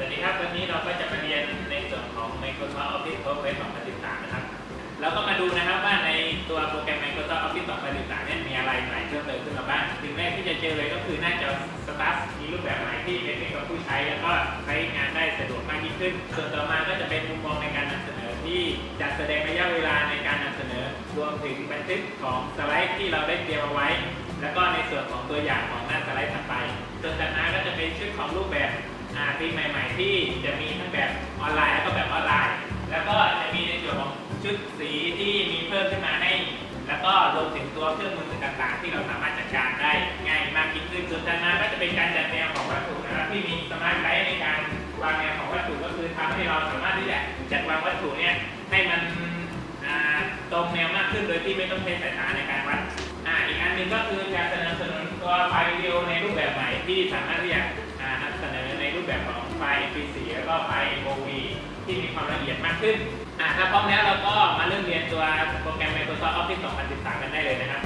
สวัสดีครับ วันนี้เราก็จะมาเรียนในส่วนของ Microsoft Office PowerPoint 2013 นะครับ แล้วก็มาดูนะครับว่าในตัวโปรแกรม Microsoft Office 2013เนี่ยมีอะไรใหม่เพิ่มเติมขึ้นมาบ้างสิ่งแรกที่จะเจอเลยก็คือหน้าจอสตาร์ทมีรูปแบบใหม่ที่เป็นมิตรกับผู้ใช้ แล้วก็ใช้งานได้สะดวกมากยิ่งขึ้น ส่วนต่อมาก็จะเป็นมุมมองในการนำเสนอที่จัดแสดงระยะเวลาในการนำเสนอ รวมถึงบันทึกของสไลด์ที่เราได้เตรียมเอาไว้ แล้วก็ในส่วนของตัวอย่างของหน้าสไลด์ถัดไปส่วนจากนั้นก็จะเป็นชุดของรูปแบบ อ่าปีใหม่ ๆ ที่จะมีทั้งแบบออนไลน์แล้วก็แบบออนไลน์ แล้วก็จะมีในส่วนของชุดสีที่มีเพิ่มขึ้นมาให้แล้วก็รวมถึงตัวเครื่องมือต่างๆ ที่เราสามารถจัดการได้ง่ายมากยิ่งขึ้นส่วนจากนั้นก็จะเป็นการจัดแนวของวัตถุนะครับที่มี smart guide ในการวางแนวของวัตถุก็คือทำให้เราสามารถที่จะจัดวางวัตถุเนี่ยให้มันตรงแนวมากขึ้นโดยที่ไม่ต้องใช้สายตาในการวัดอ,อีกอันหนึ่งก็คือการสนับสนุนตัวไฟวิดีโอในรูปแบบใหม่ที่สามารถที่จะ แบบของไฟล์ MP4 แล้วก็ไฟล์ MOV ที่มีความละเอียดมากขึ้นอ่าถ้าพร้อมแล้วเราก็มาเริ่มเรียนตัวโปรแกรม Microsoft Office 2013 กันได้เลยนะครับ